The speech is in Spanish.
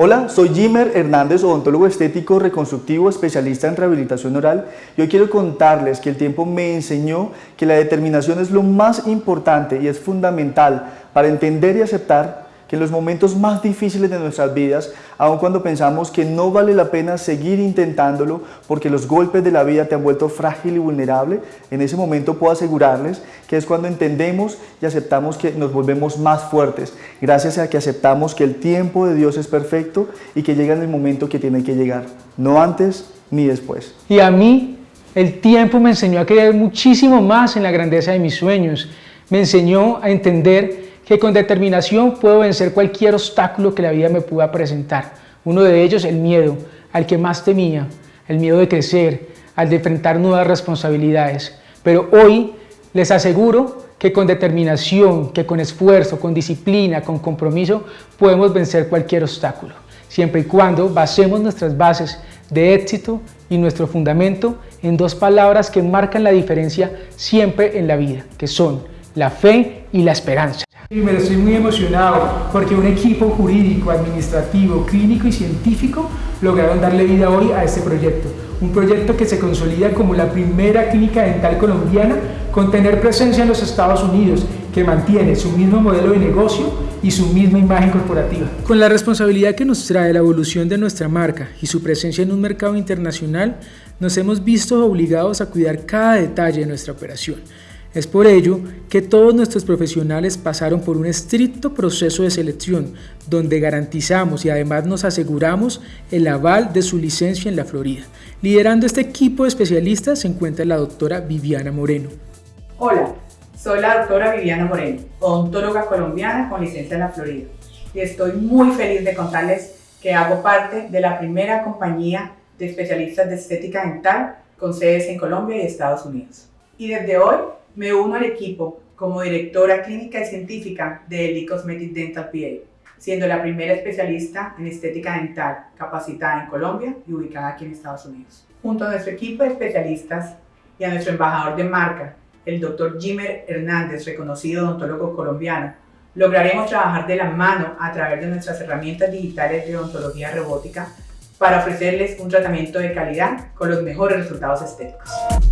Hola, soy Jimmer Hernández, odontólogo estético reconstructivo, especialista en rehabilitación oral. Y hoy quiero contarles que el tiempo me enseñó que la determinación es lo más importante y es fundamental para entender y aceptar que en los momentos más difíciles de nuestras vidas, aun cuando pensamos que no vale la pena seguir intentándolo porque los golpes de la vida te han vuelto frágil y vulnerable, en ese momento puedo asegurarles que es cuando entendemos y aceptamos que nos volvemos más fuertes, gracias a que aceptamos que el tiempo de Dios es perfecto y que llega en el momento que tiene que llegar, no antes ni después. Y a mí, el tiempo me enseñó a creer muchísimo más en la grandeza de mis sueños, me enseñó a entender que con determinación puedo vencer cualquier obstáculo que la vida me pueda presentar. Uno de ellos, el miedo, al que más temía, el miedo de crecer, al de enfrentar nuevas responsabilidades. Pero hoy les aseguro que con determinación, que con esfuerzo, con disciplina, con compromiso, podemos vencer cualquier obstáculo, siempre y cuando basemos nuestras bases de éxito y nuestro fundamento en dos palabras que marcan la diferencia siempre en la vida, que son la fe y la esperanza. Primero estoy muy emocionado porque un equipo jurídico, administrativo, clínico y científico lograron darle vida hoy a este proyecto. Un proyecto que se consolida como la primera clínica dental colombiana con tener presencia en los Estados Unidos, que mantiene su mismo modelo de negocio y su misma imagen corporativa. Con la responsabilidad que nos trae la evolución de nuestra marca y su presencia en un mercado internacional, nos hemos visto obligados a cuidar cada detalle de nuestra operación es por ello que todos nuestros profesionales pasaron por un estricto proceso de selección donde garantizamos y además nos aseguramos el aval de su licencia en la Florida. Liderando este equipo de especialistas se encuentra la doctora Viviana Moreno. Hola, soy la doctora Viviana Moreno, odontóloga colombiana con licencia en la Florida y estoy muy feliz de contarles que hago parte de la primera compañía de especialistas de estética dental con sedes en Colombia y Estados Unidos. Y desde hoy me uno al equipo como directora clínica y científica de Eli Cosmetic Dental PA, siendo la primera especialista en estética dental capacitada en Colombia y ubicada aquí en Estados Unidos. Junto a nuestro equipo de especialistas y a nuestro embajador de marca, el Dr. Jimmer Hernández, reconocido odontólogo colombiano, lograremos trabajar de la mano a través de nuestras herramientas digitales de odontología robótica para ofrecerles un tratamiento de calidad con los mejores resultados estéticos.